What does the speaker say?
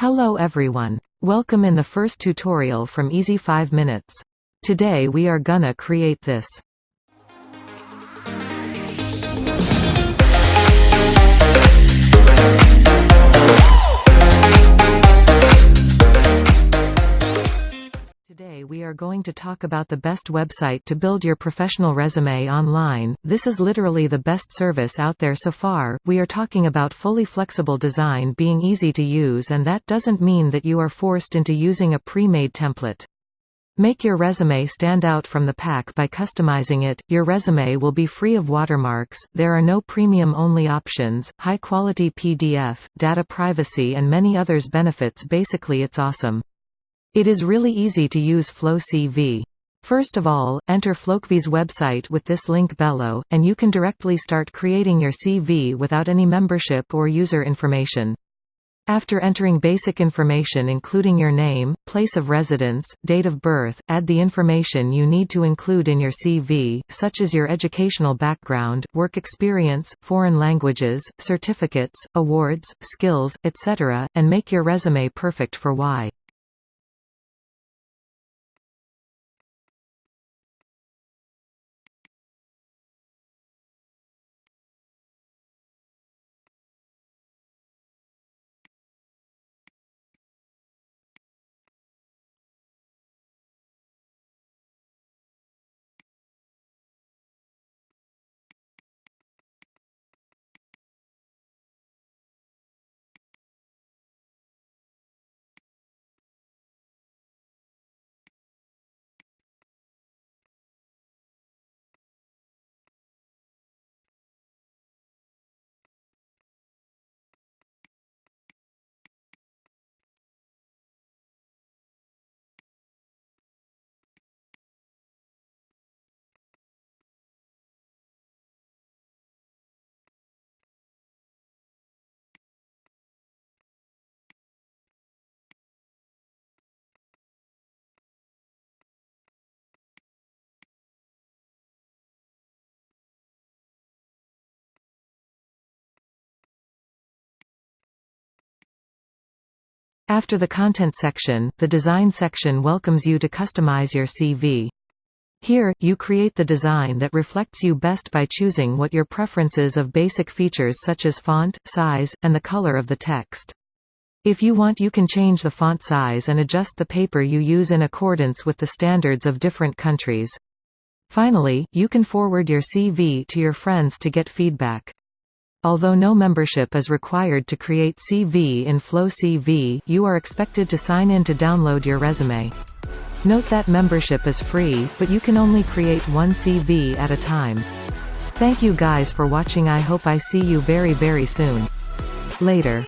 Hello everyone. Welcome in the first tutorial from Easy 5 Minutes. Today we are gonna create this. We are going to talk about the best website to build your professional resume online. This is literally the best service out there so far. We are talking about fully flexible design being easy to use and that doesn't mean that you are forced into using a pre-made template. Make your resume stand out from the pack by customizing it. Your resume will be free of watermarks, there are no premium only options, high quality PDF, data privacy and many others benefits basically it's awesome. It is really easy to use Flow CV. First of all, enter Flowcv's website with this link below, and you can directly start creating your CV without any membership or user information. After entering basic information including your name, place of residence, date of birth, add the information you need to include in your CV, such as your educational background, work experience, foreign languages, certificates, awards, skills, etc., and make your resume perfect for Y. After the content section, the design section welcomes you to customize your CV. Here, you create the design that reflects you best by choosing what your preferences of basic features such as font, size, and the color of the text. If you want you can change the font size and adjust the paper you use in accordance with the standards of different countries. Finally, you can forward your CV to your friends to get feedback. Although no membership is required to create CV in Flow CV, you are expected to sign in to download your resume. Note that membership is free, but you can only create one CV at a time. Thank you guys for watching I hope I see you very very soon. Later.